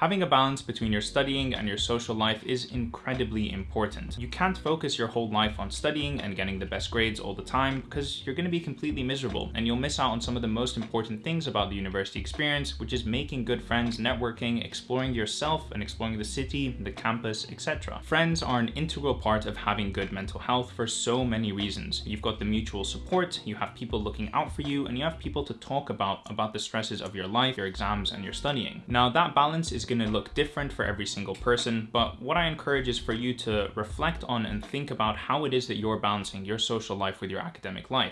Having a balance between your studying and your social life is incredibly important. You can't focus your whole life on studying and getting the best grades all the time because you're going to be completely miserable and you'll miss out on some of the most important things about the university experience, which is making good friends, networking, exploring yourself and exploring the city, the campus, etc. Friends are an integral part of having good mental health for so many reasons. You've got the mutual support, you have people looking out for you, and you have people to talk about about the stresses of your life, your exams, and your studying. Now that balance is going to look different for every single person, but what I encourage is for you to reflect on and think about how it is that you're balancing your social life with your academic life.